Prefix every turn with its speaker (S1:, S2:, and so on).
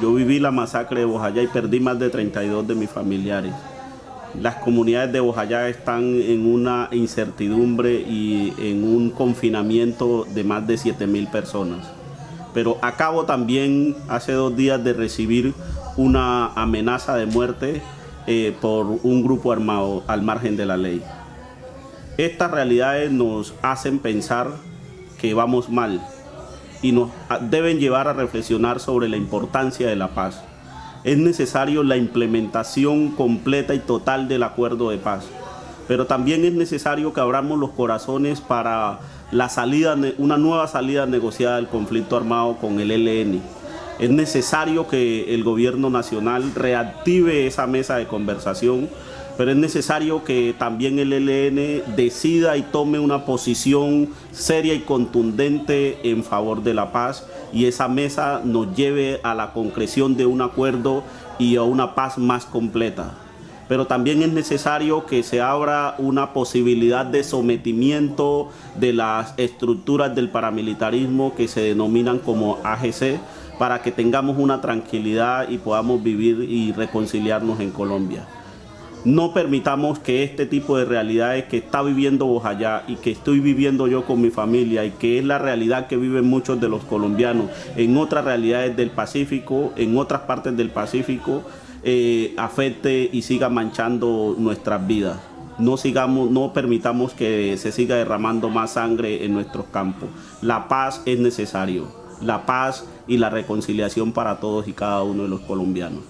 S1: Yo viví la masacre de Bojayá y perdí más de 32 de mis familiares. Las comunidades de Bojayá están en una incertidumbre y en un confinamiento de más de 7 mil personas. Pero acabo también hace dos días de recibir una amenaza de muerte eh, por un grupo armado al margen de la ley. Estas realidades nos hacen pensar que vamos mal y nos deben llevar a reflexionar sobre la importancia de la paz. Es necesario la implementación completa y total del acuerdo de paz, pero también es necesario que abramos los corazones para la salida, una nueva salida negociada del conflicto armado con el ELN. Es necesario que el gobierno nacional reactive esa mesa de conversación pero es necesario que también el ELN decida y tome una posición seria y contundente en favor de la paz y esa mesa nos lleve a la concreción de un acuerdo y a una paz más completa. Pero también es necesario que se abra una posibilidad de sometimiento de las estructuras del paramilitarismo que se denominan como AGC para que tengamos una tranquilidad y podamos vivir y reconciliarnos en Colombia. No permitamos que este tipo de realidades que está viviendo Bojayá y que estoy viviendo yo con mi familia y que es la realidad que viven muchos de los colombianos en otras realidades del Pacífico, en otras partes del Pacífico, eh, afecte y siga manchando nuestras vidas. No, sigamos, no permitamos que se siga derramando más sangre en nuestros campos. La paz es necesario, la paz y la reconciliación para todos y cada uno de los colombianos.